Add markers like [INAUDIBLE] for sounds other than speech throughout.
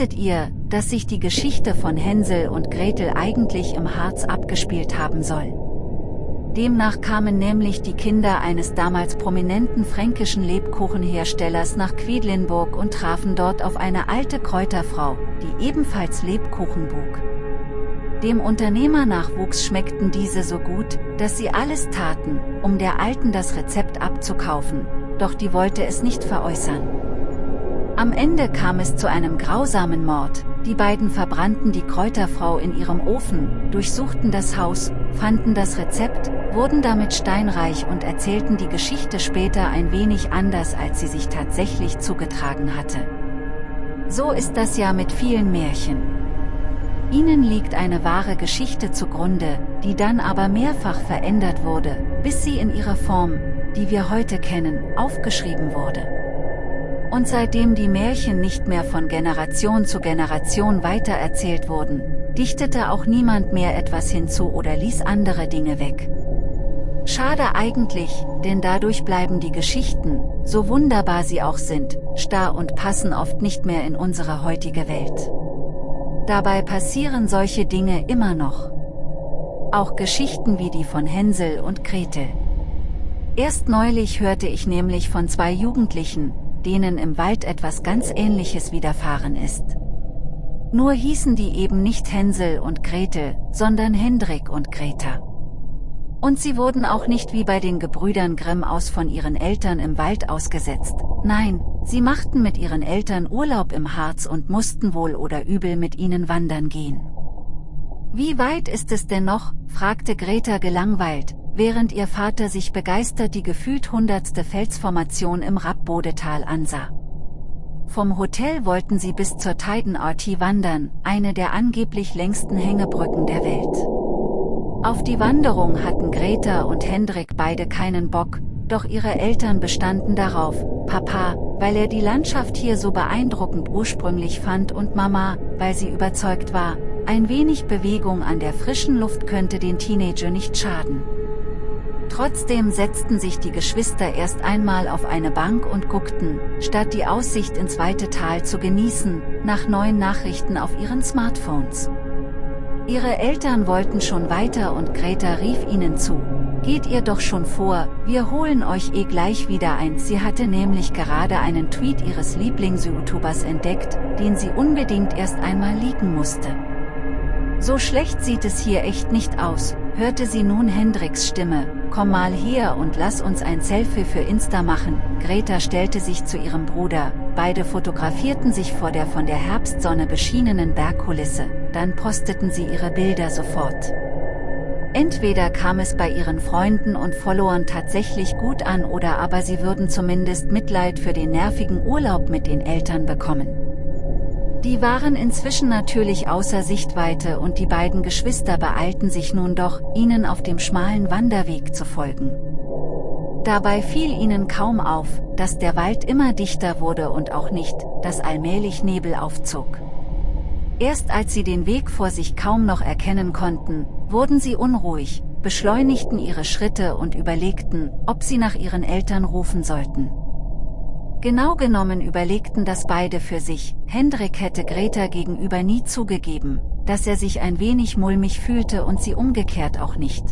Wusstet ihr, dass sich die Geschichte von Hänsel und Gretel eigentlich im Harz abgespielt haben soll? Demnach kamen nämlich die Kinder eines damals prominenten fränkischen Lebkuchenherstellers nach Quedlinburg und trafen dort auf eine alte Kräuterfrau, die ebenfalls Lebkuchen bug. Dem Unternehmernachwuchs schmeckten diese so gut, dass sie alles taten, um der Alten das Rezept abzukaufen, doch die wollte es nicht veräußern. Am Ende kam es zu einem grausamen Mord, die beiden verbrannten die Kräuterfrau in ihrem Ofen, durchsuchten das Haus, fanden das Rezept, wurden damit steinreich und erzählten die Geschichte später ein wenig anders als sie sich tatsächlich zugetragen hatte. So ist das ja mit vielen Märchen. Ihnen liegt eine wahre Geschichte zugrunde, die dann aber mehrfach verändert wurde, bis sie in ihrer Form, die wir heute kennen, aufgeschrieben wurde. Und seitdem die Märchen nicht mehr von Generation zu Generation weitererzählt wurden, dichtete auch niemand mehr etwas hinzu oder ließ andere Dinge weg. Schade eigentlich, denn dadurch bleiben die Geschichten, so wunderbar sie auch sind, starr und passen oft nicht mehr in unsere heutige Welt. Dabei passieren solche Dinge immer noch. Auch Geschichten wie die von Hänsel und Gretel. Erst neulich hörte ich nämlich von zwei Jugendlichen, denen im Wald etwas ganz Ähnliches widerfahren ist. Nur hießen die eben nicht Hänsel und Gretel, sondern Hendrik und Greta. Und sie wurden auch nicht wie bei den Gebrüdern Grimm aus von ihren Eltern im Wald ausgesetzt, nein, sie machten mit ihren Eltern Urlaub im Harz und mussten wohl oder übel mit ihnen wandern gehen. Wie weit ist es denn noch, fragte Greta gelangweilt, während ihr Vater sich begeistert die gefühlt hundertste Felsformation im Rappbodetal ansah. Vom Hotel wollten sie bis zur Teidenarty wandern, eine der angeblich längsten Hängebrücken der Welt. Auf die Wanderung hatten Greta und Hendrik beide keinen Bock, doch ihre Eltern bestanden darauf, Papa, weil er die Landschaft hier so beeindruckend ursprünglich fand und Mama, weil sie überzeugt war, ein wenig Bewegung an der frischen Luft könnte den Teenager nicht schaden. Trotzdem setzten sich die Geschwister erst einmal auf eine Bank und guckten, statt die Aussicht ins weite Tal zu genießen, nach neuen Nachrichten auf ihren Smartphones. Ihre Eltern wollten schon weiter und Greta rief ihnen zu, geht ihr doch schon vor, wir holen euch eh gleich wieder ein. Sie hatte nämlich gerade einen Tweet ihres Lieblings-YouTubers entdeckt, den sie unbedingt erst einmal liegen musste. So schlecht sieht es hier echt nicht aus, hörte sie nun Hendriks Stimme, komm mal her und lass uns ein Selfie für Insta machen. Greta stellte sich zu ihrem Bruder, beide fotografierten sich vor der von der Herbstsonne beschienenen Bergkulisse, dann posteten sie ihre Bilder sofort. Entweder kam es bei ihren Freunden und Followern tatsächlich gut an oder aber sie würden zumindest Mitleid für den nervigen Urlaub mit den Eltern bekommen. Die waren inzwischen natürlich außer Sichtweite und die beiden Geschwister beeilten sich nun doch, ihnen auf dem schmalen Wanderweg zu folgen. Dabei fiel ihnen kaum auf, dass der Wald immer dichter wurde und auch nicht, dass allmählich Nebel aufzog. Erst als sie den Weg vor sich kaum noch erkennen konnten, wurden sie unruhig, beschleunigten ihre Schritte und überlegten, ob sie nach ihren Eltern rufen sollten. Genau genommen überlegten das beide für sich, Hendrik hätte Greta gegenüber nie zugegeben, dass er sich ein wenig mulmig fühlte und sie umgekehrt auch nicht.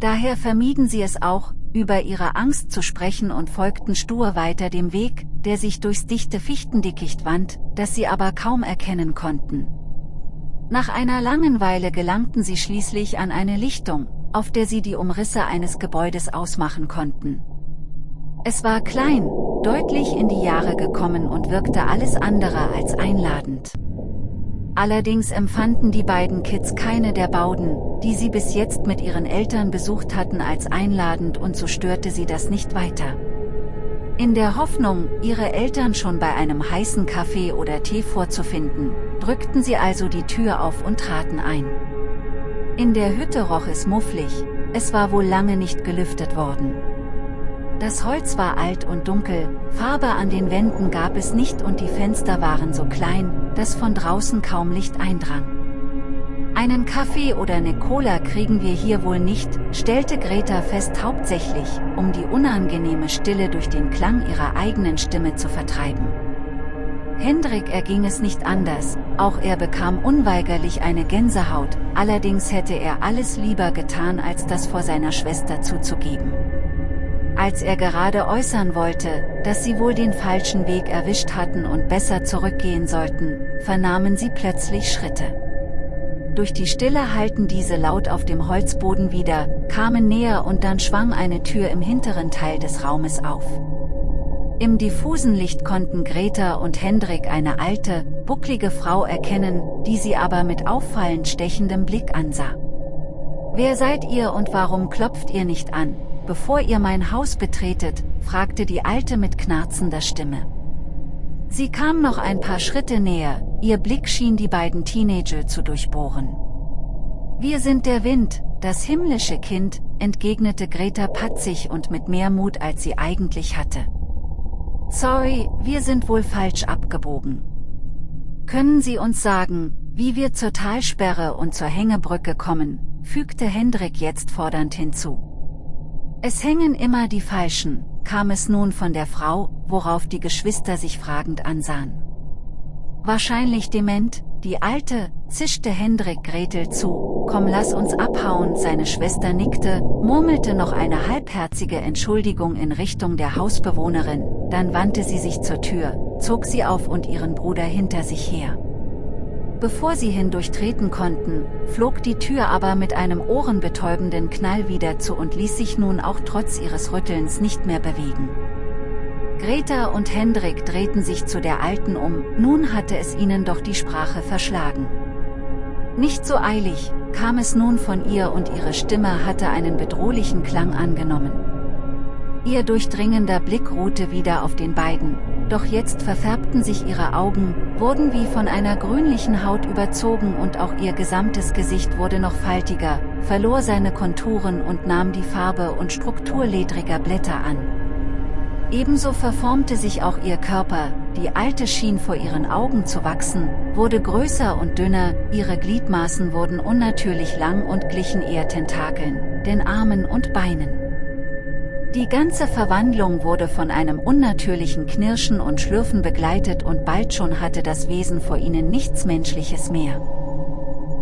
Daher vermieden sie es auch, über ihre Angst zu sprechen und folgten stur weiter dem Weg, der sich durchs dichte Fichtendickicht wand, das sie aber kaum erkennen konnten. Nach einer langen Weile gelangten sie schließlich an eine Lichtung, auf der sie die Umrisse eines Gebäudes ausmachen konnten. Es war klein, deutlich in die Jahre gekommen und wirkte alles andere als einladend. Allerdings empfanden die beiden Kids keine der Bauden, die sie bis jetzt mit ihren Eltern besucht hatten als einladend und so störte sie das nicht weiter. In der Hoffnung, ihre Eltern schon bei einem heißen Kaffee oder Tee vorzufinden, drückten sie also die Tür auf und traten ein. In der Hütte roch es mufflig, es war wohl lange nicht gelüftet worden. Das Holz war alt und dunkel, Farbe an den Wänden gab es nicht und die Fenster waren so klein, dass von draußen kaum Licht eindrang. Einen Kaffee oder eine Cola kriegen wir hier wohl nicht, stellte Greta fest hauptsächlich, um die unangenehme Stille durch den Klang ihrer eigenen Stimme zu vertreiben. Hendrik erging es nicht anders, auch er bekam unweigerlich eine Gänsehaut, allerdings hätte er alles lieber getan als das vor seiner Schwester zuzugeben. Als er gerade äußern wollte, dass sie wohl den falschen Weg erwischt hatten und besser zurückgehen sollten, vernahmen sie plötzlich Schritte. Durch die Stille halten diese laut auf dem Holzboden wieder, kamen näher und dann schwang eine Tür im hinteren Teil des Raumes auf. Im diffusen Licht konnten Greta und Hendrik eine alte, bucklige Frau erkennen, die sie aber mit auffallend stechendem Blick ansah. Wer seid ihr und warum klopft ihr nicht an? Bevor ihr mein Haus betretet, fragte die Alte mit knarzender Stimme. Sie kam noch ein paar Schritte näher, ihr Blick schien die beiden Teenager zu durchbohren. Wir sind der Wind, das himmlische Kind, entgegnete Greta patzig und mit mehr Mut als sie eigentlich hatte. Sorry, wir sind wohl falsch abgebogen. Können Sie uns sagen, wie wir zur Talsperre und zur Hängebrücke kommen, fügte Hendrik jetzt fordernd hinzu. Es hängen immer die Falschen, kam es nun von der Frau, worauf die Geschwister sich fragend ansahen. Wahrscheinlich dement, die Alte, zischte Hendrik Gretel zu, komm lass uns abhauen, seine Schwester nickte, murmelte noch eine halbherzige Entschuldigung in Richtung der Hausbewohnerin, dann wandte sie sich zur Tür, zog sie auf und ihren Bruder hinter sich her. Bevor sie hindurchtreten konnten, flog die Tür aber mit einem ohrenbetäubenden Knall wieder zu und ließ sich nun auch trotz ihres Rüttelns nicht mehr bewegen. Greta und Hendrik drehten sich zu der Alten um, nun hatte es ihnen doch die Sprache verschlagen. Nicht so eilig, kam es nun von ihr und ihre Stimme hatte einen bedrohlichen Klang angenommen. Ihr durchdringender Blick ruhte wieder auf den beiden, doch jetzt verfärbten sich ihre Augen, wurden wie von einer grünlichen Haut überzogen und auch ihr gesamtes Gesicht wurde noch faltiger, verlor seine Konturen und nahm die Farbe und Struktur ledriger Blätter an. Ebenso verformte sich auch ihr Körper, die Alte schien vor ihren Augen zu wachsen, wurde größer und dünner, ihre Gliedmaßen wurden unnatürlich lang und glichen eher Tentakeln, den Armen und Beinen. Die ganze Verwandlung wurde von einem unnatürlichen Knirschen und Schlürfen begleitet und bald schon hatte das Wesen vor ihnen nichts Menschliches mehr.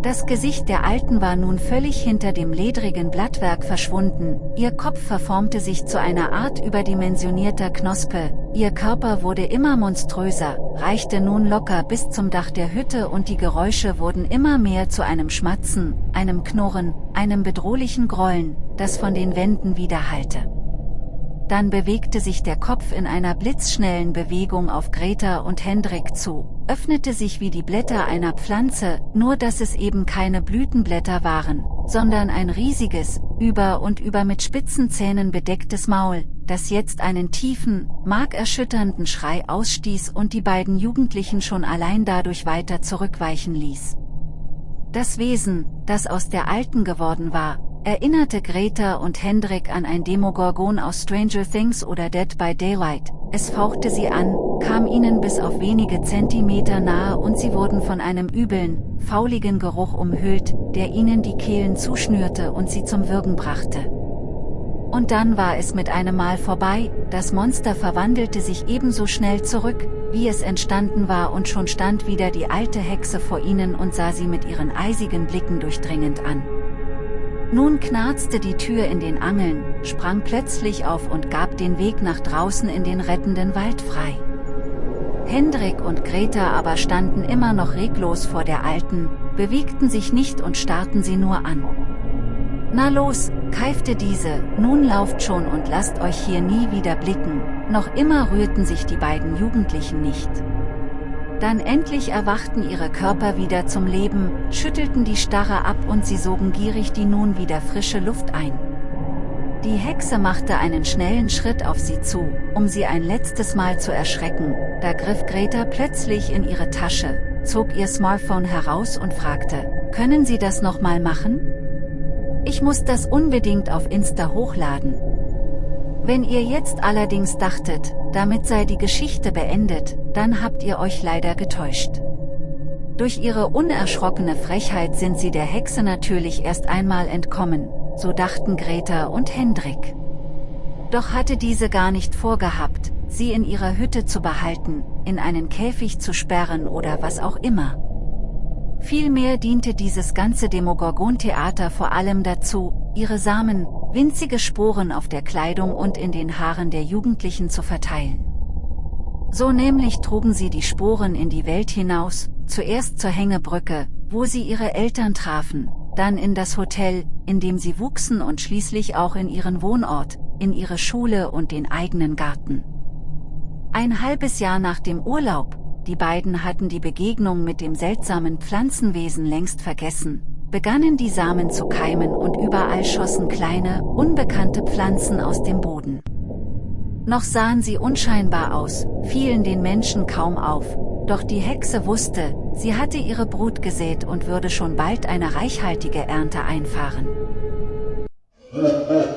Das Gesicht der Alten war nun völlig hinter dem ledrigen Blattwerk verschwunden, ihr Kopf verformte sich zu einer Art überdimensionierter Knospe, ihr Körper wurde immer monströser, reichte nun locker bis zum Dach der Hütte und die Geräusche wurden immer mehr zu einem Schmatzen, einem Knurren, einem bedrohlichen Grollen, das von den Wänden widerhallte. Dann bewegte sich der Kopf in einer blitzschnellen Bewegung auf Greta und Hendrik zu, öffnete sich wie die Blätter einer Pflanze, nur dass es eben keine Blütenblätter waren, sondern ein riesiges, über und über mit spitzen Zähnen bedecktes Maul, das jetzt einen tiefen, markerschütternden Schrei ausstieß und die beiden Jugendlichen schon allein dadurch weiter zurückweichen ließ. Das Wesen, das aus der Alten geworden war, erinnerte Greta und Hendrik an ein Demogorgon aus Stranger Things oder Dead by Daylight, es fauchte sie an, kam ihnen bis auf wenige Zentimeter nahe und sie wurden von einem übeln, fauligen Geruch umhüllt, der ihnen die Kehlen zuschnürte und sie zum Würgen brachte. Und dann war es mit einem Mal vorbei, das Monster verwandelte sich ebenso schnell zurück, wie es entstanden war und schon stand wieder die alte Hexe vor ihnen und sah sie mit ihren eisigen Blicken durchdringend an. Nun knarzte die Tür in den Angeln, sprang plötzlich auf und gab den Weg nach draußen in den rettenden Wald frei. Hendrik und Greta aber standen immer noch reglos vor der Alten, bewegten sich nicht und starrten sie nur an. Na los, keifte diese, nun lauft schon und lasst euch hier nie wieder blicken, noch immer rührten sich die beiden Jugendlichen nicht. Dann endlich erwachten ihre Körper wieder zum Leben, schüttelten die Starre ab und sie sogen gierig die nun wieder frische Luft ein. Die Hexe machte einen schnellen Schritt auf sie zu, um sie ein letztes Mal zu erschrecken, da griff Greta plötzlich in ihre Tasche, zog ihr Smartphone heraus und fragte, können Sie das nochmal machen? Ich muss das unbedingt auf Insta hochladen, wenn ihr jetzt allerdings dachtet, damit sei die Geschichte beendet, dann habt ihr euch leider getäuscht. Durch ihre unerschrockene Frechheit sind sie der Hexe natürlich erst einmal entkommen, so dachten Greta und Hendrik. Doch hatte diese gar nicht vorgehabt, sie in ihrer Hütte zu behalten, in einen Käfig zu sperren oder was auch immer. Vielmehr diente dieses ganze Demogorgon-Theater vor allem dazu, ihre Samen, winzige Sporen auf der Kleidung und in den Haaren der Jugendlichen zu verteilen. So nämlich trugen sie die Sporen in die Welt hinaus, zuerst zur Hängebrücke, wo sie ihre Eltern trafen, dann in das Hotel, in dem sie wuchsen und schließlich auch in ihren Wohnort, in ihre Schule und den eigenen Garten. Ein halbes Jahr nach dem Urlaub, die beiden hatten die Begegnung mit dem seltsamen Pflanzenwesen längst vergessen, begannen die Samen zu keimen und überall schossen kleine, unbekannte Pflanzen aus dem Boden. Noch sahen sie unscheinbar aus, fielen den Menschen kaum auf, doch die Hexe wusste, sie hatte ihre Brut gesät und würde schon bald eine reichhaltige Ernte einfahren. [LAUGHS]